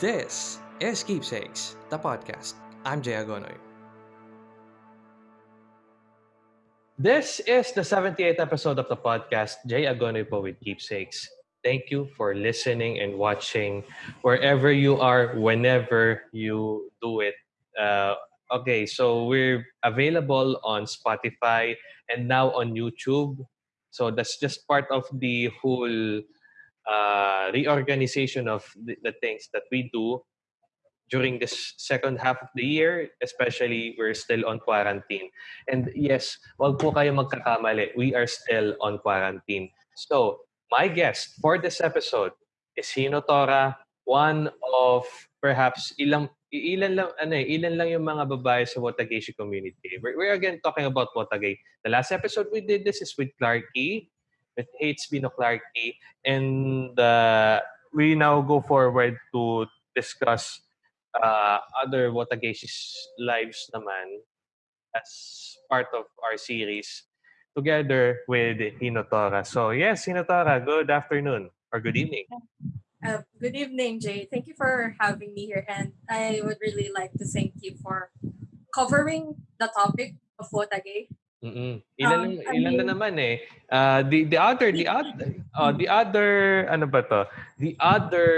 This is Keepsakes, the podcast. I'm Jay Agonoy. This is the 78th episode of the podcast, Jay Agonoy po with Keepsakes. Thank you for listening and watching wherever you are, whenever you do it. Uh, okay, so we're available on Spotify and now on YouTube. So that's just part of the whole uh, reorganization of the, the things that we do during this second half of the year, especially we're still on quarantine. And yes, wag po kayo magkakamali. We are still on quarantine. So, my guest for this episode is Hino Tora, one of perhaps ilang ilan lang ano eh, ilan lang yung mga babae sa Watageshi community. We're, we're again talking about Watagay. The last episode we did this is with Clarky with HB no Clarky. And uh, we now go forward to discuss uh, other Wotageshi's lives naman as part of our series together with Hinotora. So yes, Hinotora, good afternoon or good evening. Uh, good evening, Jay. Thank you for having me here, and I would really like to thank you for covering the topic of Wotage Mm. Ilan um, ilan mean, na naman eh. Uh, the the other the other uh, the other ano ba to? The other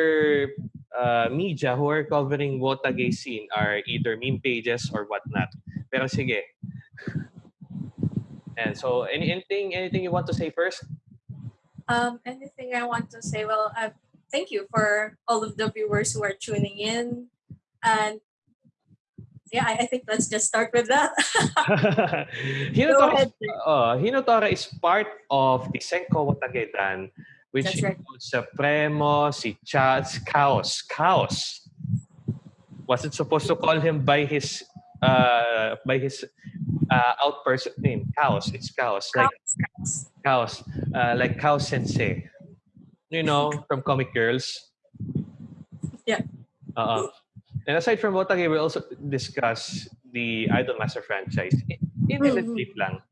uh, media who are covering Wotage scene are either meme pages or whatnot. Pero sige. And so any, anything anything you want to say first? Um anything I want to say well uh, thank you for all of the viewers who are tuning in and yeah, I, I think let's just start with that. Hinotora, is, uh, Hinotora is part of the Senko Watagedan, which That's right. includes Supremo, si Chats, Chaos. Chaos. Was it supposed to call him by his uh, by his uh, outperson name? Chaos. It's Chaos. Like Chaos. Chaos. Uh, like Chaos Sensei. You know, from Comic Girls. Yeah. Uh-uh. And aside from Wotage, we also discuss the Idolmaster franchise. Independently mm-hmm. lang.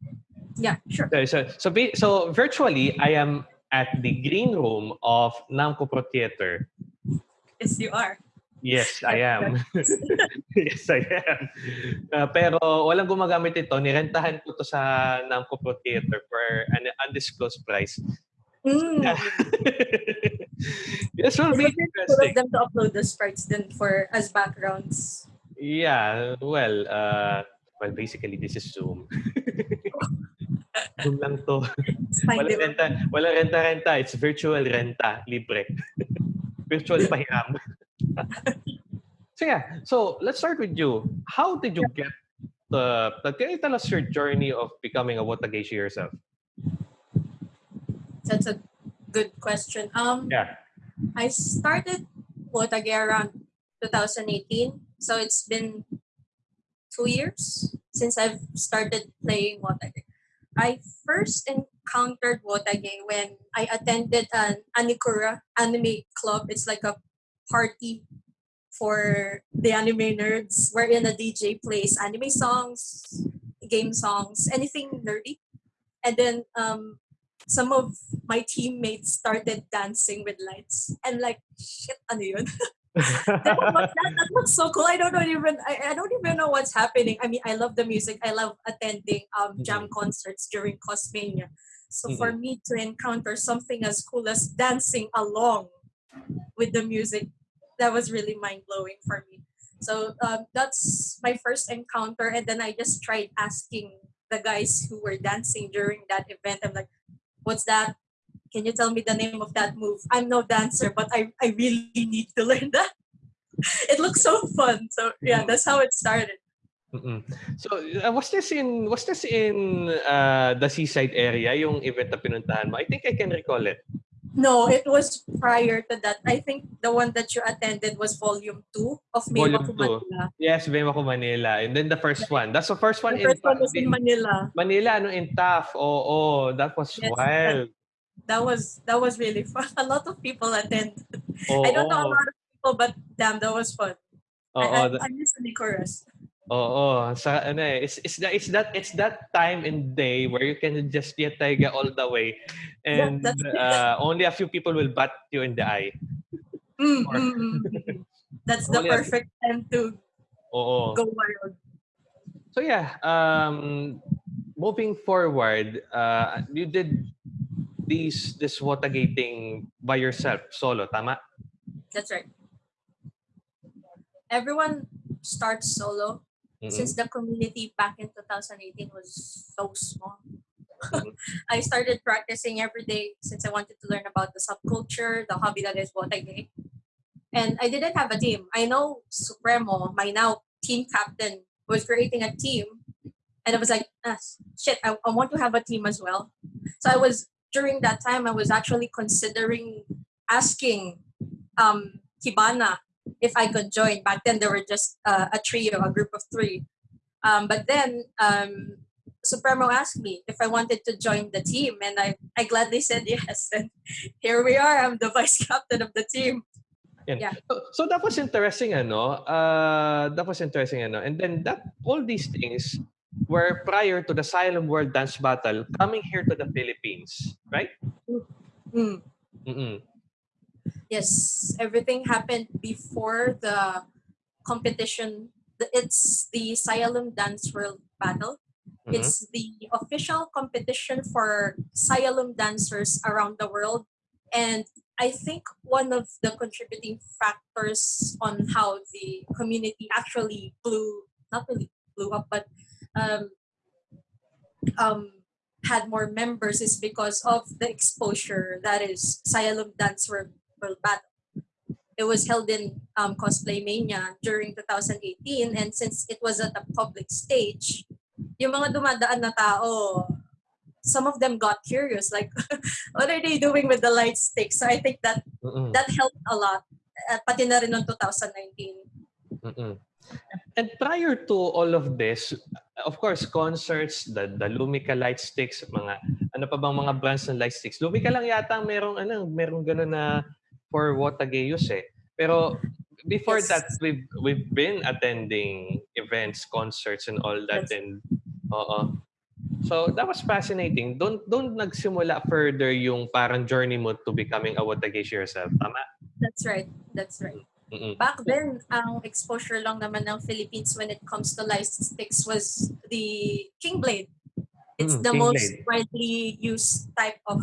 Yeah, sure. So, so, so, so virtually, I am at the green room of Namco Pro Theater. Yes, you are. Yes, I am. yes, I am. Uh, pero walang gumagamit ito. Nirentahan ko to sa Namco Pro Theater for an undisclosed price. Mm. this will be interesting. them to upload the sprites then for as backgrounds. Yeah, well, uh, well, basically this is Zoom. Zoom lang to. Wala renta, wala renta-renta. It's virtual renta, libre. virtual pahiram. so yeah, so let's start with you. How did you get the, the can you tell us your journey of becoming a Watageshi yourself? That's a good question. Um, yeah. I started Wotage around 2018. So it's been two years since I've started playing Wotage. I first encountered Wotage when I attended an Anikura anime club. It's like a party for the anime nerds wherein a DJ plays anime songs, game songs, anything nerdy. And then um, some of my teammates started dancing with lights. And like, shit, ano yun? that, that, looks so cool. I don't know even I, I don't even know what's happening. I mean, I love the music. I love attending um jam mm-hmm. concerts during Cosmania. So mm-hmm. for me to encounter something as cool as dancing along with the music, that was really mind blowing for me. So um, that's my first encounter, and then I just tried asking the guys who were dancing during that event. I'm like, what's that? Can you tell me the name of that move? I'm no dancer, but I, I really need to learn that. it looks so fun. So yeah, that's how it started. Mm-mm. So uh, was this in was this in uh, the seaside area yung event na pinuntahan mo? I think I can recall it. No, it was prior to that. I think the one that you attended was volume 2 of Volume Manila. Yes, Maymaku Manila. And then the first one. That's the first one the first in, one was in Manila. Manila, ano, in TAF. Oh, oh, that was yes, wild. That, that, was that was really fun. A lot of people attended. Oh, I don't know a lot of people, but damn, that was fun. Oh, I, I, I miss the chorus. Oo, sa ano eh, it's, it's, that, it's that it's that time and day where you can just get taiga all the way and uh, only a few people will bat you in the eye. Mm, or, mm, mm, mm. That's the perfect time to Oo. go wild. So yeah, um, moving forward, uh, you did these this Watagating by yourself, solo, tama? That's right. Everyone starts solo Since the community back in 2018 was so small. I started practicing every day since I wanted to learn about the subculture, the hobby that is Wotage. And I didn't have a team. I know Supremo, my now team captain, was creating a team. And I was like, ah, shit, I, I want to have a team as well. So I was, during that time, I was actually considering asking um, Kibana if I could join. Back then, there were just uh, a trio, a group of three. Um, but then um, Supremo asked me if I wanted to join the team, and I, I gladly said yes. And here we are. I'm the vice captain of the team. So, so that was interesting, ano? Uh, that was interesting, ano? And then that all these things were prior to the Silent World Dance Battle coming here to the Philippines, right? Mm. Mm-mm. Yes, everything happened before the competition. It's the Cyalume Dance World Battle. Mhm. It's the official competition for Cyalume dancers around the world. And I think one of the contributing factors on how the community actually blew, not really blew up, but um, um, had more members is because of the exposure that is Cyalume Dance World, World Battle. It was held in um, Cosplay Mania during 2018 and since it was at a public stage, yung mga dumadaan na tao, some of them got curious like what are they doing with the light sticks? So I think that Mm-mm. that helped a lot. At pati na rin noong 2019. Mm-mm. And prior to all of this, of course, concerts, the, the Lumica light sticks, mga ano pa bang mga brands ng light sticks. Lumica lang yata merong ano, merong gano'n na for Watagayos eh. Pero before Yes. that, we've we've been attending events, concerts and all that Yes. and oo. So that was fascinating. Don't don't nagsimula further yung parang journey mo to becoming a Watagays yourself. Tama? That's right. That's right. Mm-mm. Back then, ang exposure lang naman ng Philippines when it comes to light sticks was the King Blade. It's Mm, the King most Blade. widely used type of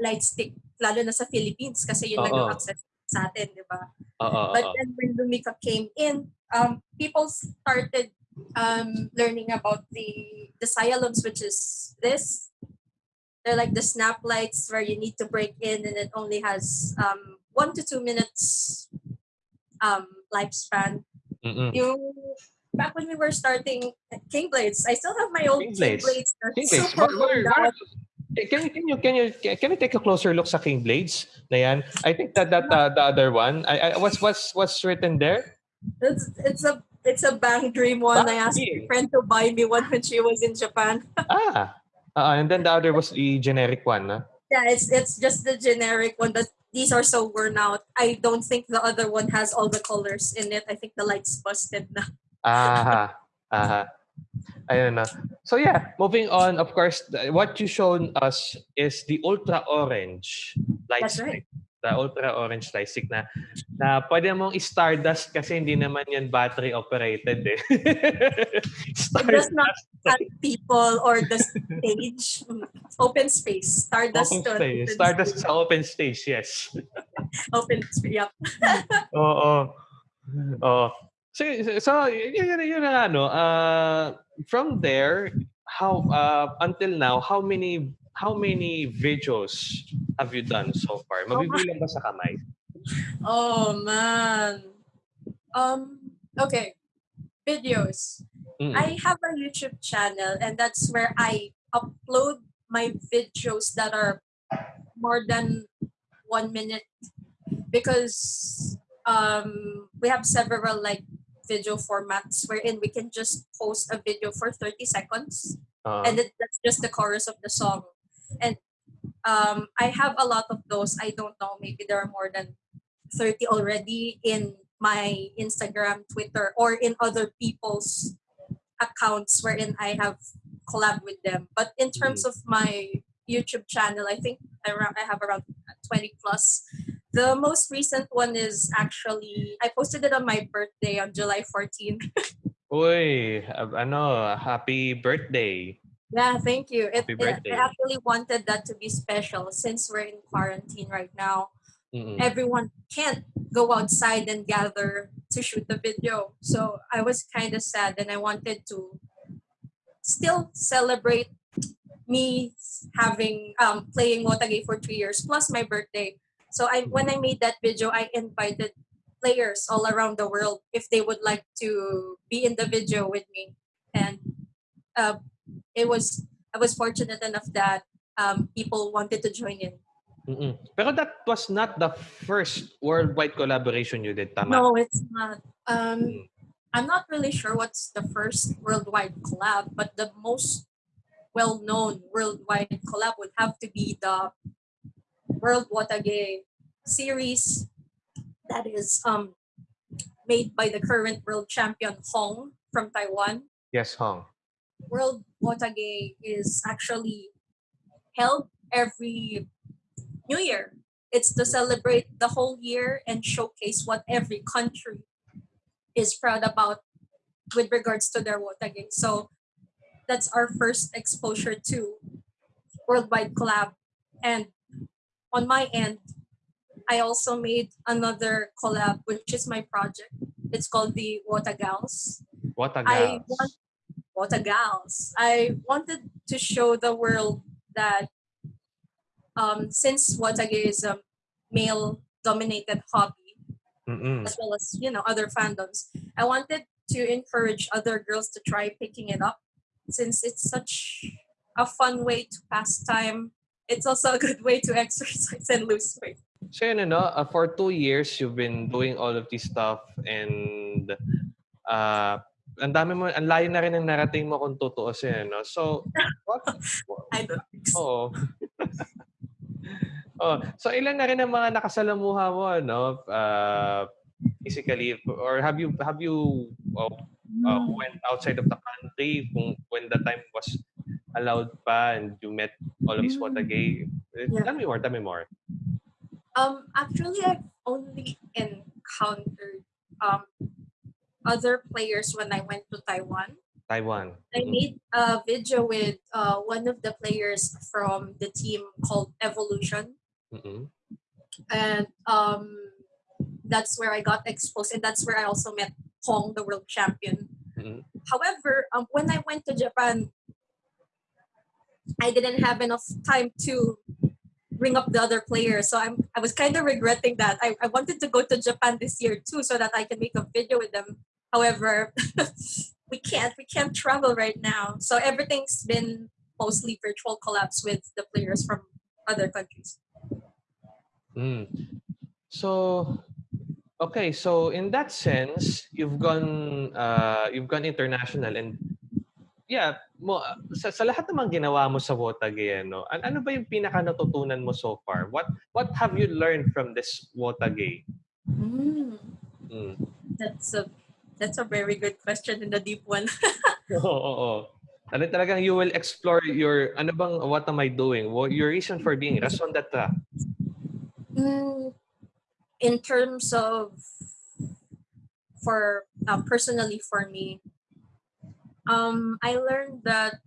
light stick, lalo na sa Philippines kasi yun lang yung access sa atin, di ba? But then when Lumica came in, um, people started um, learning about the the Cyalumes, which is this. They're like the snap lights where you need to break in, and it only has um, one to two minutes um, lifespan. Mm-mm. Yung back when we were starting King Blades, I still have my old King King Blades. King Blades. super Where, where, worn where, out. Can you can you can you can you take a closer look sa King Blades na yan? I think that that uh, the other one. I, I what's what's what's written there? It's, it's a it's a Bang Dream one. I asked my friend to buy me one when she was in Japan. Ah, uh, and then the other was the generic one. ah. Yeah, it's it's just the generic one, but these are so worn out. I don't think the other one has all the colors in it. I think the light's busted na. Aha. Aha. Ayun na. So yeah, moving on. Of course, the- what you shown us is the ultra orange light That's right. stick. The ultra orange light stick na na pwede mong i-stardust kasi hindi naman yan battery operated eh. It does not people or the stage. Open space. Stardust. Open stage. open Stardust space. sa open stage, yes. Open space. Yep. Oo. Oo. So, so yun, yun, yun ang ano, uh, from there, how, uh, until now, how many how many videos have you done so far? Mabibilang ba sa kamay? Oh man. Um. Okay. Videos. Mm. I have a YouTube channel, and that's where I upload my videos that are more than one minute because um, we have several like video formats wherein we can just post a video for 30 seconds Uh, and it, that's just the chorus of the song. And um, i have a lot of those. I don't know maybe there are more than 30 already in my instagram twitter or in other people's accounts wherein i have collab with them. But in terms of my youtube channel i think i, I have around 20 plus The most recent one is actually I posted it on my birthday on July 14. Uy, ano, happy birthday. Yeah, thank you. It, Happy it- I actually wanted that to be special since we're in quarantine right now. Mm-mm. Everyone can't go outside and gather to shoot the video. So I was kind of sad and I wanted to still celebrate me having um playing Wotage for three years plus my birthday. So I when I made that video, I invited players all around the world if they would like to be in the video with me, and uh, it was I was fortunate enough that um, people wanted to join in. Mm-mm. Pero that was not the first worldwide collaboration you did, tama? No, it's not. Um, Mm. I'm not really sure what's the first worldwide collab, but the most well-known worldwide collab would have to be the World Watage series that is um made by the current world champion Hong from Taiwan. Yes, Hong. World Watage is actually held every New Year. It's to celebrate the whole year and showcase what every country is proud about with regards to their Watage. So that's our first exposure to worldwide collab. And on my end, I also made another collab, which is my project. It's called the Watagals. A I want. I wanted to show the world that um, since Watage is a male dominated hobby, Mm-mm. as well as you know other fandoms, I wanted to encourage other girls to try picking it up since it's such a fun way to pass time. It's also a good way to exercise and lose weight. So yun, ano, uh, for two years, you've been doing all of this stuff and uh, ang dami mo, ang layo na rin ng narating mo kung tutuusin, no? So, what? I don't think so. Oo. oh, so ilan na rin ang mga nakasalamuha mo, no? Uh, physically, or have you have you uh, uh, went outside of the country kung when the time was allowed pa and you met all of these Mm. Watage? Yeah. Tell me more, tell me more. Um, actually, I've only encountered um, other players when I went to Taiwan. Taiwan. I Mhm. made a video with uh, one of the players from the team called Evolution, Mhm. and um, that's where I got exposed, and that's where I also met Hong, the world champion. Mhm. However, um, when I went to Japan, I didn't have enough time to bring up the other players. So I'm I was kind of regretting that. I, I wanted to go to Japan this year too so that I can make a video with them. However, we can't we can't travel right now. So everything's been mostly virtual collabs with the players from other countries. Mm. So, okay. So in that sense, you've gone, uh, you've gone international, and yeah, mo sa, sa lahat naman ginawa mo sa Wotage, no? An ano ba yung pinaka natutunan mo so far? What what have you learned from this Wotage? Mm, Mm. that's a that's a very good question and a deep one. Oo, oo, oo. Ano talagang you will explore your ano bang what am I doing? What your reason for being? Rason d'être. Mm, in terms of for uh, personally for me um i learned that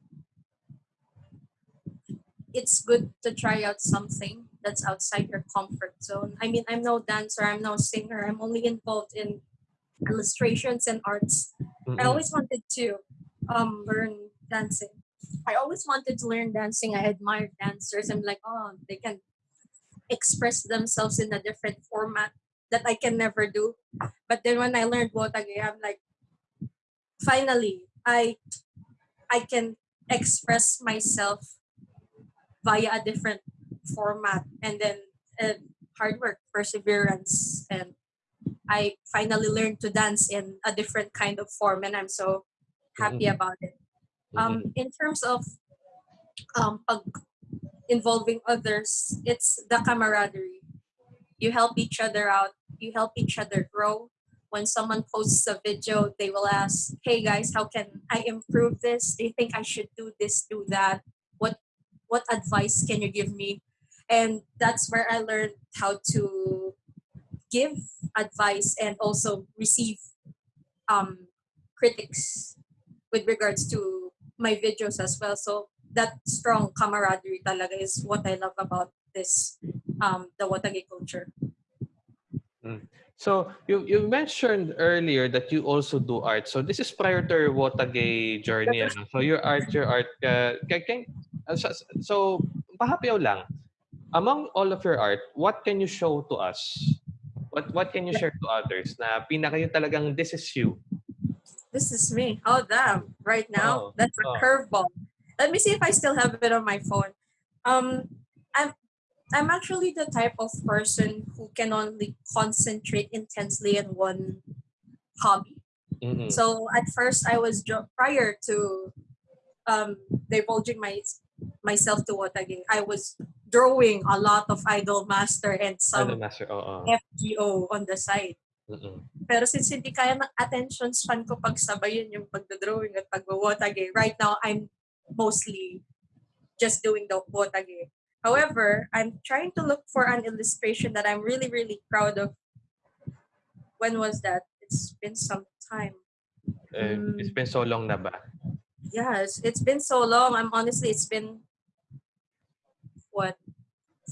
it's good to try out something that's outside your comfort zone i mean i'm no dancer i'm no singer i'm only involved in illustrations and arts I Mm-mm. always wanted to um learn dancing. I always wanted to learn dancing. I admired dancers. I'm like, oh, they can express themselves in a different format that I can never do. But then when I learned Wotage, I'm like, finally, I I can express myself via a different format and then uh, hard work, perseverance, and I finally learned to dance in a different kind of form, and I'm so happy Mhm. about it. Um, in terms of um, pag involving others, it's the camaraderie. You help each other out. You help each other grow. When someone posts a video, they will ask, "Hey guys, how can I improve this? Do you think I should do this, do that? What what advice can you give me?" And that's where I learned how to give advice and also receive um, critics with regards to my videos as well. So that strong camaraderie talaga is what I love about this um, the Watage culture. So you you mentioned earlier that you also do art. So this is prior to your Wotage journey. Ano? So your art, your art. Uh, can, uh, so, so lang. Among all of your art, what can you show to us? What what can you share to others na pinaka yung talagang this is you? This is me. Oh damn! Right now, Oh, that's a oh. curveball. Let me see if I still have it on my phone. Um, I'm I'm actually the type of person who can only concentrate intensely in one hobby. Mm-mm. So at first, I was prior to um, divulging my myself to Watage. I was drawing a lot of Idol Master and some master? Oo. FGO on the side. Mm-mm. Pero since hindi kaya ng attention span ko pagsabayin yung pagdodrawing at pagwawatage, right now I'm mostly just doing the watage. However, I'm trying to look for an illustration that I'm really, really proud of. When was that? It's been some time. Eh, Mm. it's been so long na ba? Yes, it's been so long. I'm honestly, it's been what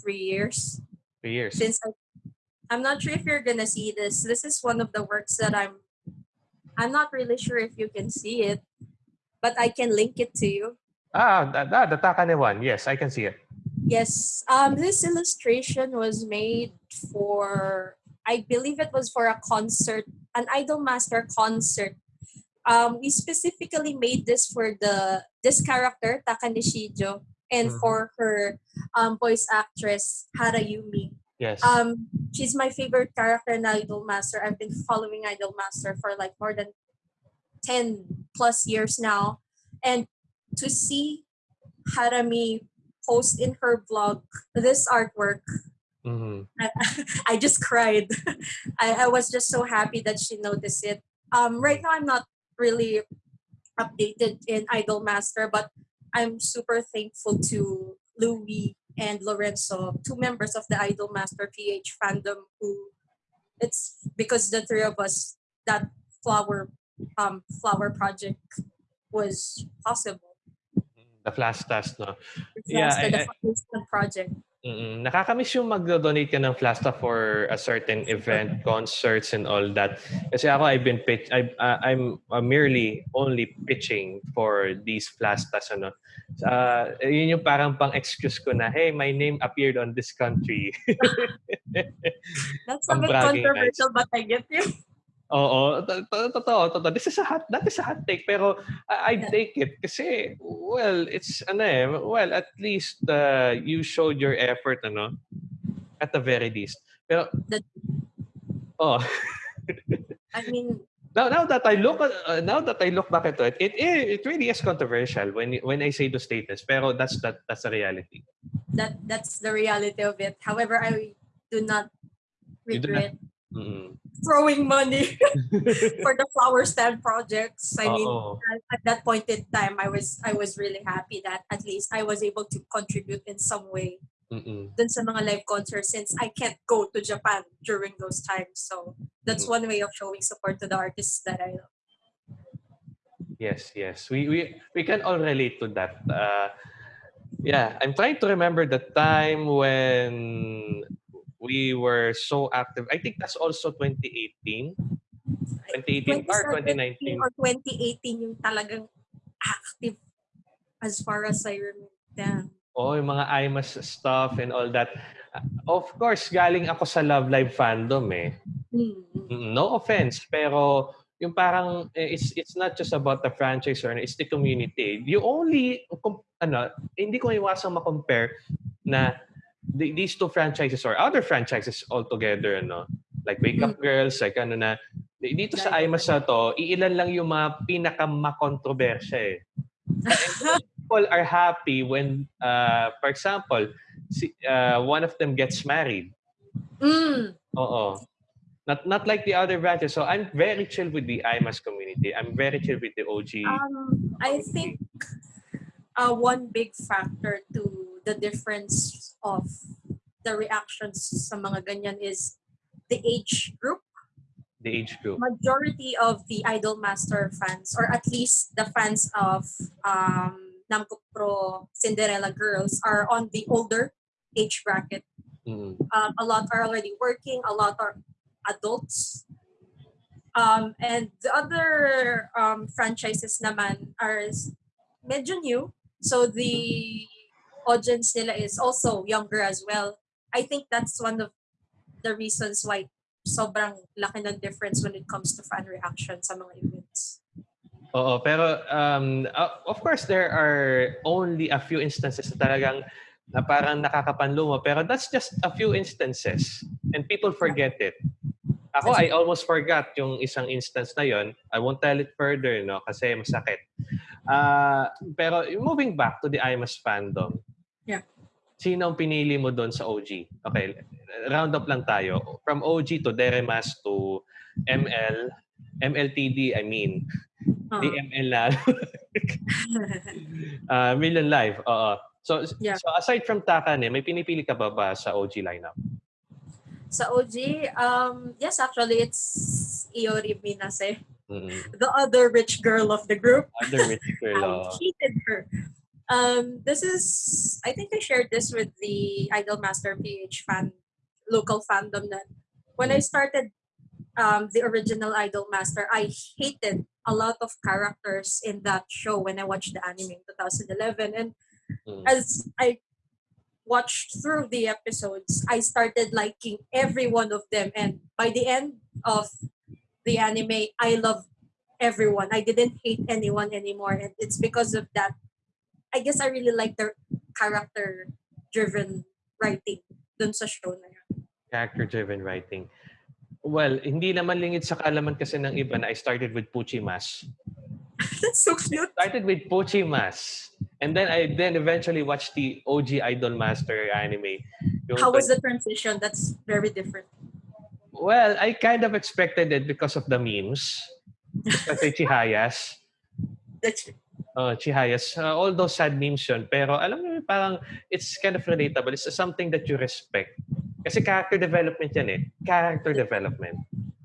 three years Three years. since I, I'm not sure if you're gonna see this. This is one of the works that I'm. I'm not really sure if you can see it, but I can link it to you. Ah, that, that, the Takane one. Yes, I can see it. Yes, um, this illustration was made for, I believe it was for a concert, an Idol Master concert. Um, we specifically made this for the this character Takane Shijo and Mhm. for her um, voice actress Harayumi. Yes. Um, she's my favorite character in Idol Master. I've been following Idol Master for like more than 10 plus years now. And to see Harami post in her blog this artwork, Mhm. I, I just cried. I, I was just so happy that she noticed it. Um, right now, I'm not really updated in Idol Master, but I'm super thankful to Louis and Lorenzo, two members of the Idol Master PH fandom, who it's because the three of us that flower um flower project was possible. The flash test, no? It's Yeah, the I- I- foundation project. Mm-mm. Nakakamiss yung mag-donate ka ng Flasta for a certain event, concerts and all that. Kasi ako I've been pitch I uh, I'm uh, merely only pitching for these Flastas ano. Uh, yun yung parang pang excuse ko na hey, my name appeared on this country. That's a bit controversial, but I get you. Oo, to- to- totoo, totoo. This is a hot, that is a hot take, pero I, Yeah. take it kasi, well, it's, ano eh, well, at least uh, you showed your effort, ano, at the very least. Pero, The- oh, I mean, now, now that I look, uh, now that I look back at it, it, it, it really is controversial when, when I say those statements, pero that's, that, that's the reality. that that's the reality of it. However, I do not- regret Mm. throwing money for the flower stand projects. I mean, Oo. at, at that point in time, I was I was really happy that at least I was able to contribute in some way Mm-mm. dun sa mga live concerts since I can't go to Japan during those times. So that's one way of showing support to the artists that I love. Yes, yes. We we we can all relate to that. Uh, yeah, I'm trying to remember the time when we were so active. I think that's also 2018. 2018 or 2019. 2017 or 2018 yung talagang active as far as I remember. Oh, yung mga IMAS stuff and all that. Uh, Of course, galing ako sa Love Live fandom eh. Mm. Mm, No offense, pero yung parang eh, it's it's not just about the franchise or it's the community. You only ano, hindi ko iwasang ma-compare na the- these two franchises or other franchises altogether ano, like Wake Up Girls, like ano na dito sa IMAS na to, iilan lang yung mga pinaka-makontrobersya eh. People are happy when, uh, for example, si, uh, one of them gets married. Mm. Oo. Not not like the other branches. So I'm very chill with the IMAS community. I'm very chill with the OG. Um, I think uh, one big factor to the difference of the reactions sa mga ganyan is the age group. The age group. Majority of the Idol Master fans, or at least the fans of um, Namco Pro Cinderella Girls, are on the older age bracket. Mm. Um, a lot are already working. A lot are adults. Um, and the other um, franchises naman are medyo new. So the audience nila is also younger as well. I think that's one of the reasons why sobrang laki ng difference when it comes to fan reaction sa mga events. Oo, pero um, uh, of course there are only a few instances na talagang na parang nakakapanlumo pero that's just a few instances and people forget it. Ako, I almost forgot yung isang instance na yon. I won't tell it further, no, kasi masakit. Ah, pero moving back to the IMAS fandom. Yeah. Sino ang pinili mo doon sa OG? Okay, round up lang tayo. From OG to Deremas to ML, MLTD, I mean. Uh, DML na. Ah, Million Live. Oo. So, Yeah. so aside from Takane, may pinipili ka ba ba sa OG lineup? sa OG, um, yes, actually, it's Iori Minase, Mm. the other rich girl of the group. Other rich girl. I oo. hated her. Um, this is, I think I shared this with the Idol Master PH fan, local fandom that when I started um, the original Idol Master, I hated a lot of characters in that show when I watched the anime in 2011. And Mm. as I watched through the episodes, I started liking every one of them. And by the end of the anime, I love everyone. I didn't hate anyone anymore. And it's because of that. I guess I really like their character driven writing dun sa show na yun. Character-driven writing. Well, hindi naman lingid sa kalaman kasi ng iba na I started with Puchimas. That's so cute. Started with Puchimas. And then I then eventually watched the OG Idol Master anime. Yung How was the transition? That's very different. Well, I kind of expected it because of the memes. Kasi Chihayas. That's Oh, Chihayas. Uh, all those sad memes yun. Pero alam mo, parang it's kind of relatable. It's something that you respect. Kasi character development yan eh. Character development.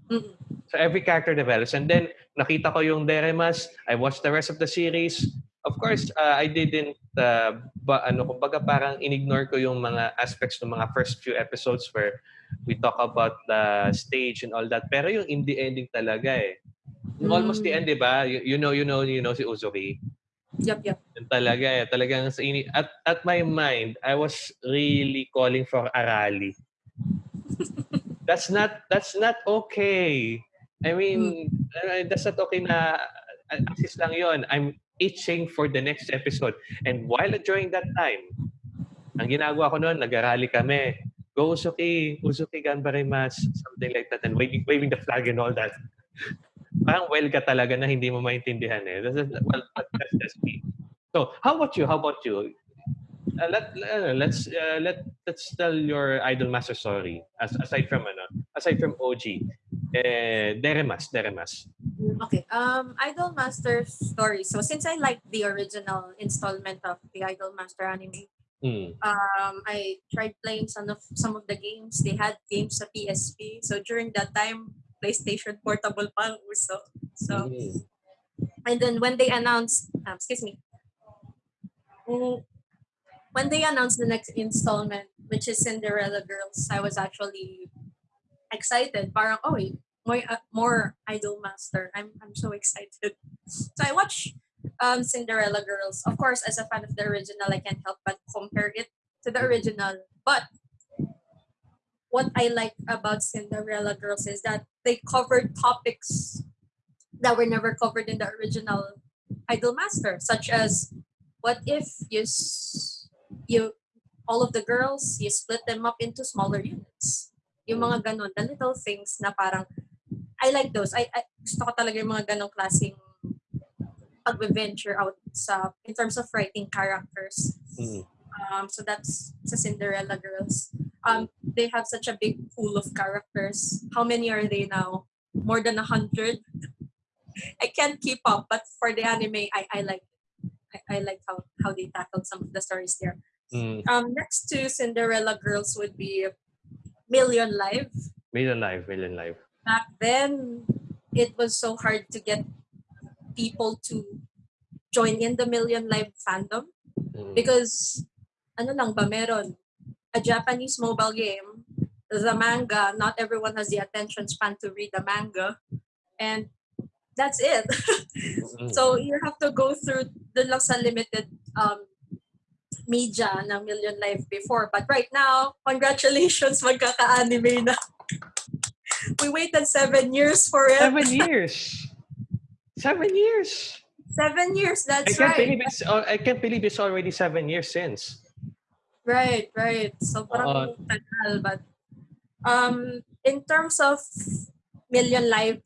mm-mm. So every character develops. And then, nakita ko yung Deremas. I watched the rest of the series. Of course, uh, I didn't, uh, ba, ano, kumbaga parang inignore ko yung mga aspects ng mga first few episodes where we talk about the stage and all that. Pero yung in the ending talaga eh. Almost the end, di ba? You, you know, you know, you know si Uzuki. Yup, yup. Yun talaga eh. Talagang sa ini at, at my mind, I was really calling for Arali. that's not that's not okay. I mean, uh, that's not okay na uh, assist lang yon. I'm itching for the next episode. And while during that time, ang ginagawa ko noon, nag-arali kami. Go Usuki, Usuki Ganbarimas, something like that, and waving, waving the flag and all that. Parang well ka talaga na hindi mo maintindihan eh. That's, well, that's just me. So, how about you? How about you? Uh, let uh, let's uh, let let's tell your idol master story as aside from ano aside from OG eh Deremas Deremas Okay. Um, Idol Master story. So since I like the original installment of the Idol Master anime, mm. um, I tried playing some of some of the games. They had games sa PSP. So during that time, PlayStation Portable pa ang uso. So Mm. and then when they announced, um, excuse me, Mm, when they announced the next installment, which is Cinderella Girls, I was actually excited. Parang, oh, wait, more, uh, more Idol Master. I'm, I'm so excited. So I watched um, Cinderella Girls. Of course, as a fan of the original, I can't help but compare it to the original. But what I like about Cinderella Girls is that they covered topics that were never covered in the original Idol Master, such as what if you you all of the girls you split them up into smaller units. Yung mga ganon, the little things na parang I like those. I, I gusto ko talaga yung mga ganong klaseng pag-venture out sa in terms of writing characters. Mm. Um, so that's sa Cinderella Girls. Um, they have such a big pool of characters. How many are they now? More than a hundred. I can't keep up, but for the anime, I, I like I, I like how, how they tackled some of the stories there. Mm. Um, next to Cinderella Girls would be Million Live. Million Live, Million Live. Back then, it was so hard to get people to join in the Million Live fandom Mm. because ano lang ba meron a Japanese mobile game the manga not everyone has the attention span to read the manga and that's it so you have to go through the lang sa limited um media ng Million Live before but right now congratulations magkaka-anime na we waited seven years for it Seven years. Seven years. seven years I that's can't right believe it's. I can't believe it's already seven years since. Right, right. Sobrang tagal. But um, in terms of Million Live,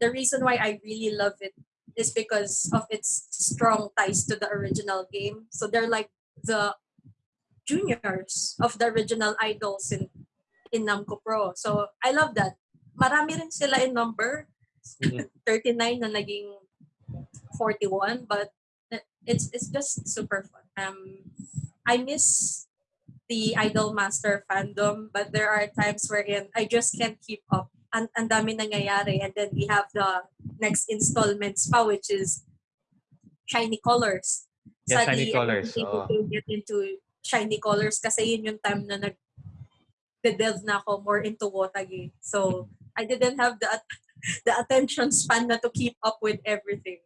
the reason why I really love it is because of its strong ties to the original game. So they're like the juniors of the original idols in in Namco Pro. So I love that. Marami rin sila in number. Mhm. 39 na naging 41 but it's it's just super fun. Um I miss the Idol Master fandom but there are times wherein I just can't keep up. Ang, ang dami nangyayari and then we have the next installments pa which is Shiny Colors. Yeah, Sadly, Shiny I Colors, to get into Shiny Colors kasi yun yung time na nag delve na ako more into Wotage. So I didn't have the the attention span na to keep up with everything.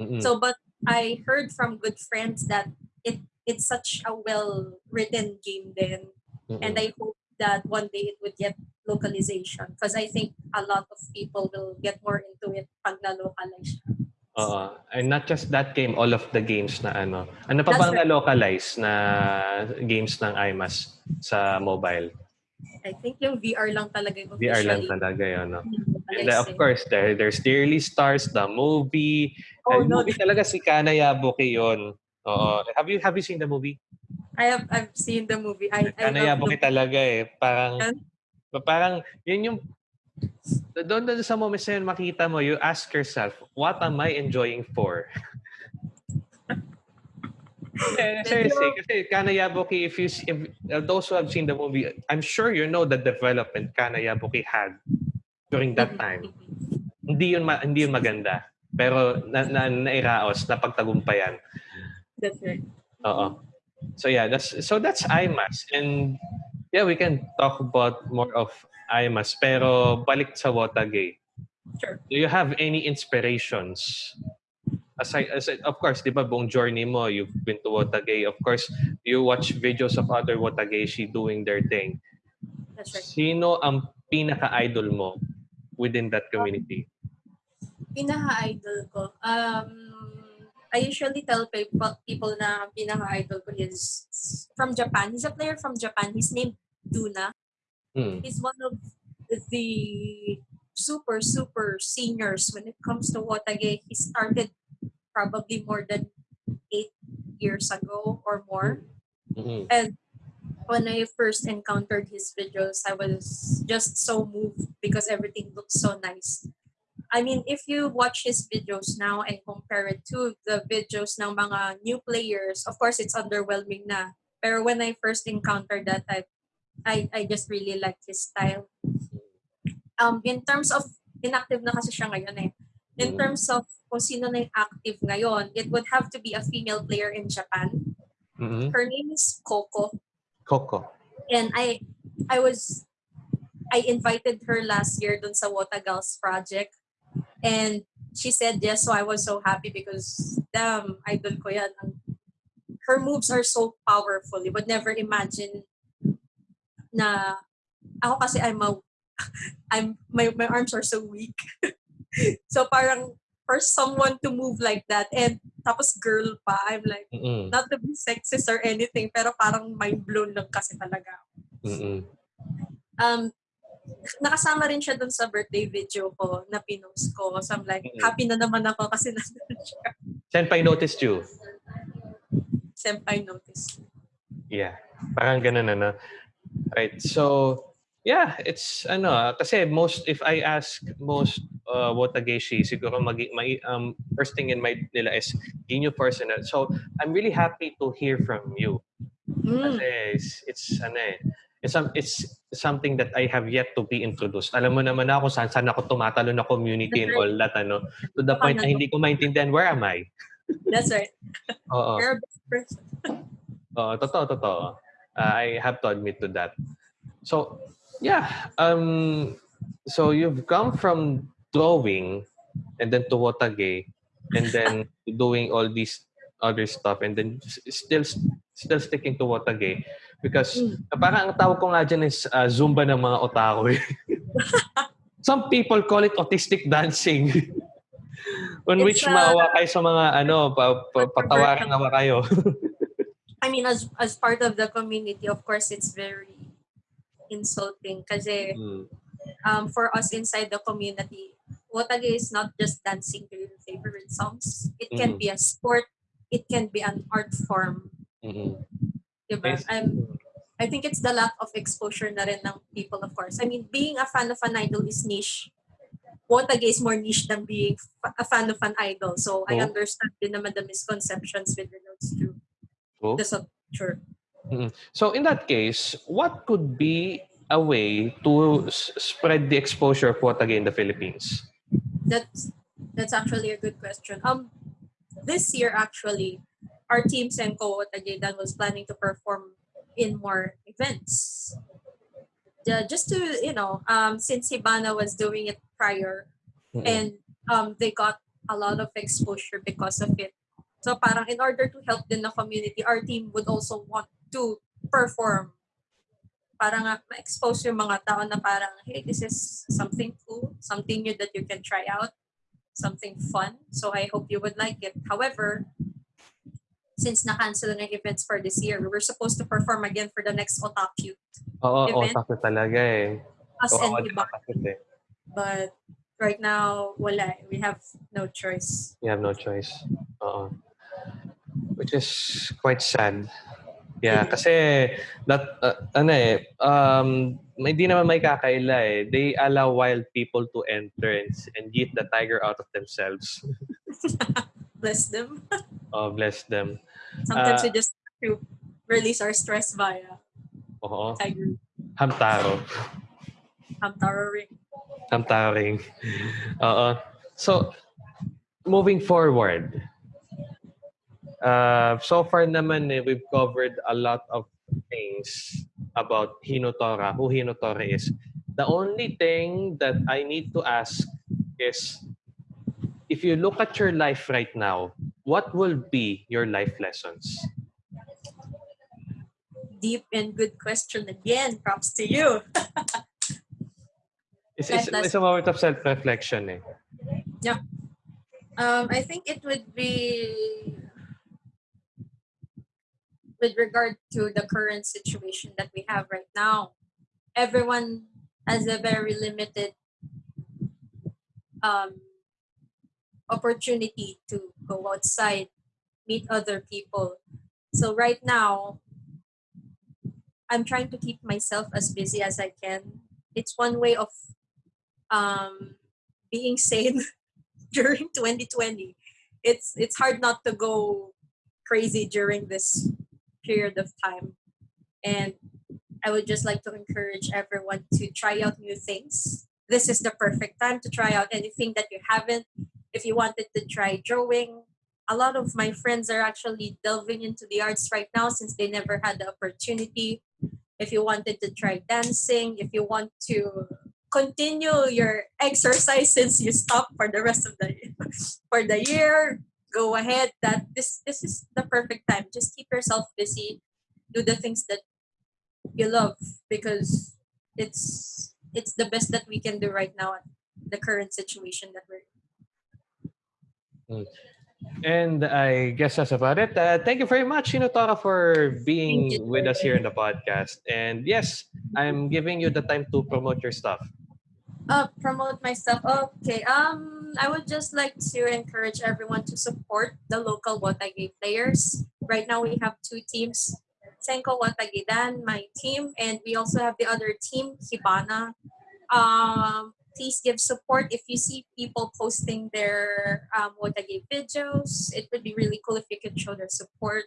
Mm-mm. So, but I heard from good friends that it it's such a well written game then, Mm-mm. and I hope that one day it would get localization because I think a lot of people will get more into it pag na-localize siya. Oo. And not just that game, all of the games na ano. Ano pa That's bang right. na-localize na games ng IMAS sa mobile? I think yung VR lang talaga yung VR lang talaga yun. No? And then, of course, there, there's Dearly Stars, the movie. Oh, And no. movie talaga si Kana Yabuki yun. Oo. Have you have you seen the movie? I have I've seen the movie. I, I Kana love Yabuki the, talaga eh. Parang, Yan? parang, yun yung, doon doon sa moments na yun, makita mo, you ask yourself, what am I enjoying for? Eh, seriously, kasi Kana Yabuki, if you see- if, uh, those who have seen the movie, I'm sure you know the development Kana Yabuki had during that time. Hindi yun ma- hindi yun maganda. Pero na, na nairaos, napagtagumpayan. That's right. Oo. So yeah, that's so that's IMAS and yeah, we can talk about more of IMAS pero balik sa Wotage. Sure. Do you have any inspirations? Aside, aside of course, di ba buong journey mo, you've been to Wotage. Of course, you watch videos of other Wotageshi doing their thing. That's right. Sino ang pinaka-idol mo within that community? pinaka-idol ko, um, I usually tell people, people na pinaka-idol ko is from Japan. He's a player from Japan. He's named Duna. Hmm. He's one of the super, super seniors when it comes to Wotage. He started probably more than eight years ago or more. Mm-mm. And when I first encountered his videos, I was just so moved because everything looks so nice. I mean, if you watch his videos now and compare it to the videos ng mga new players, of course, it's underwhelming na. Pero when I first encountered that, I, I, I just really liked his style. Um, in terms of, inactive na kasi siya ngayon eh. In Mm. terms of kung sino na yung active ngayon, it would have to be a female player in Japan. Mm-mm. Her name is Coco. Coco. and I I was I invited her last year dun sa Wotagals project and she said yes so I was so happy because damn idol ko yan her moves are so powerful you would never imagine na ako kasi I'm a I'm my my arms are so weak so parang for someone to move like that and tapos girl pa I'm like Mm-mm. not to be sexist or anything, pero parang mind blown lang kasi talaga. Mm-mm. Um, nakasama rin siya dun sa birthday video ko na pinost ko. So I'm like, happy na naman ako kasi nandun siya. Senpai noticed you. Senpai notice. Yeah. Parang ganun ano. Right. So, yeah, it's ano, kasi most if I ask most uh, Wotageshi, siguro mag, may, um, first thing in mind nila is Ginyu personal. So, I'm really happy to hear from you. Mm. Kasi it's, it's ano eh, it's, um, it's something that I have yet to be introduced. Alam mo naman ako saan saan ako tumatalo na community and all that ano. To the point na hindi ko maintindihan where am I? That's right. Oo. You're a best person. Oo, totoo, totoo. Uh, I have to admit to that. So, yeah. Um, so you've come from drawing and then to Wotage and then doing all these other stuff and then still still sticking to Wotage because Mm. parang ang tawag ko nga dyan is uh, Zumba ng mga otaku. eh. Some people call it autistic dancing. On It's, which uh, maawa kayo sa mga ano, pa, pa, patawarin nawa kayo. I mean, as as part of the community, of course, it's very insulting kasi Hmm. um, for us inside the community, Wotage is not just dancing to your favorite songs. It can Mhm. be a sport. It can be an art form. Mm-mm. Diba? I'm, I think it's the lack of exposure na rin ng people, of course. I mean, being a fan of an idol is niche. Wotage is more niche than being a fan of an idol. So I Oh. understand din naman the misconceptions with regards to Oh. the subculture. So in that case, what could be a way to s- spread the exposure of Wotage in the Philippines? That's that's actually a good question. Um, this year actually, our team Senko Wotagedan was planning to perform in more events. Yeah, just to you know, um, since Hibana was doing it prior, Mm-mm. and um, they got a lot of exposure because of it. So parang in order to help din the community, our team would also want to perform. Parang nga, ma-expose yung mga tao na parang, hey, this is something cool, something new that you can try out, something fun. So I hope you would like it. However, since na-cancel na yung events for this year, we were supposed to perform again for the next Otaku Oo, event. otaku talaga eh. us and di Iba. ba kasi eh. But right now, wala. eh. We have no choice. You have no choice. Oo. Which is quite sad. Yeah, Mm. kasi that uh, ano eh um hindi naman may kakaila eh. They allow wild people to enter and, and get the tiger out of themselves. Bless them. Oh, bless them. Sometimes Ah. we just have to release our stress via Oo. Tiger Hamtaro. Hamtaro ring. Hamtaring. Oo. So, moving forward. Uh, so far naman eh, we've covered a lot of things about Hinotora, who Hinotora is. The only thing that I need to ask is if you look at your life right now, what will be your life lessons? Deep and good question again. Props to you. It's, it's, it's a moment of self-reflection eh. Um, I think it would be with regard to the current situation that we have right now. Everyone has a very limited um, opportunity to go outside, meet other people. So right now, I'm trying to keep myself as busy as I can. It's one way of um, being sane during 2020 it's it's hard not to go crazy during this period of time and i would just like to encourage everyone to try out new things this is the perfect time to try out anything that you haven't if you wanted to try drawing. A lot of my friends are actually delving into the arts right now since they never had the opportunity. If you wanted to try dancing if you want to continue your exercise since you stopped for the rest of the for the year go ahead. That this this is the perfect time. Just keep yourself busy. Do the things that you love because it's it's the best that we can do right now at the current situation that we're in. And I guess that's about it. Uh, thank you very much, Hinotora, for being with us here in the podcast. And yes, I'm giving you the time to promote your stuff. uh promote myself okay um i would just like to encourage everyone to support the local Wotage players right now we have two teams Senko Wotagedan my team and we also have the other team hibana um please give support if you see people posting their um, Wotage videos it would be really cool if you could show their support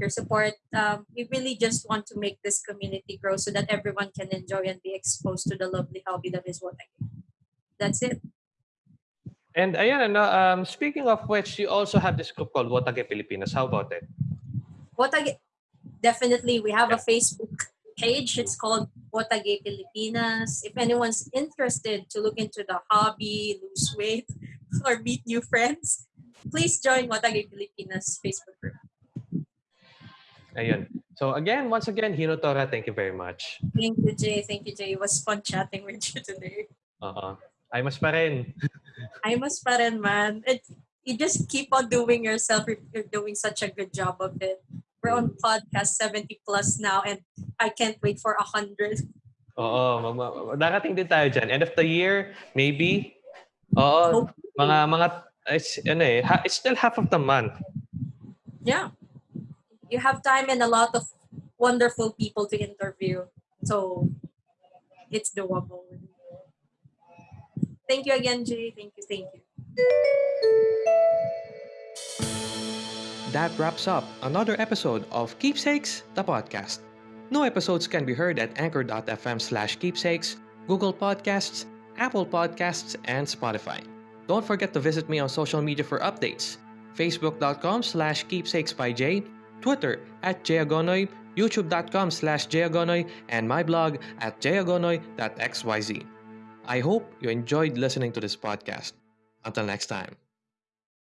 your support. Um, we really just want to make this community grow so that everyone can enjoy and be exposed to the lovely hobby that is Wotage. That's it. And ayan, ano, um, speaking of which, you also have this group called Wotage Pilipinas. How about it? Wotage, definitely, we have a Facebook page. It's called Wotage Pilipinas. If anyone's interested to look into the hobby, lose weight, or meet new friends, please join Wotage Pilipinas Facebook group. Ayun. So again, once again, Hino Tora, thank you very much. Thank you, Jay. Thank you, Jay. It was fun chatting with you today. Oo. Ay, mas pa rin. I must pa rin, man. It, you just keep on doing yourself. You're doing such a good job of it. We're on podcast 70 plus now and I can't wait for 100. Oo. mag- mag- Darating din tayo dyan. End of the year, maybe. Oo. Mga, mga, it's, ano eh, ha- it's still half of the month. Yeah. You have time and a lot of wonderful people to interview. So it's doable. Thank you again, Jay. Thank you. Thank you. That wraps up another episode of Keepsakes, the podcast. New episodes can be heard at anchor.fm slash keepsakes, Google Podcasts, Apple Podcasts, and Spotify. Don't forget to visit me on social media for updates. Facebook.com slash keepsakes by Jay, Twitter at jayagonoy, YouTube.com slash jayagonoy, and my blog at jayagonoy.xyz. I hope you enjoyed listening to this podcast. Until next time.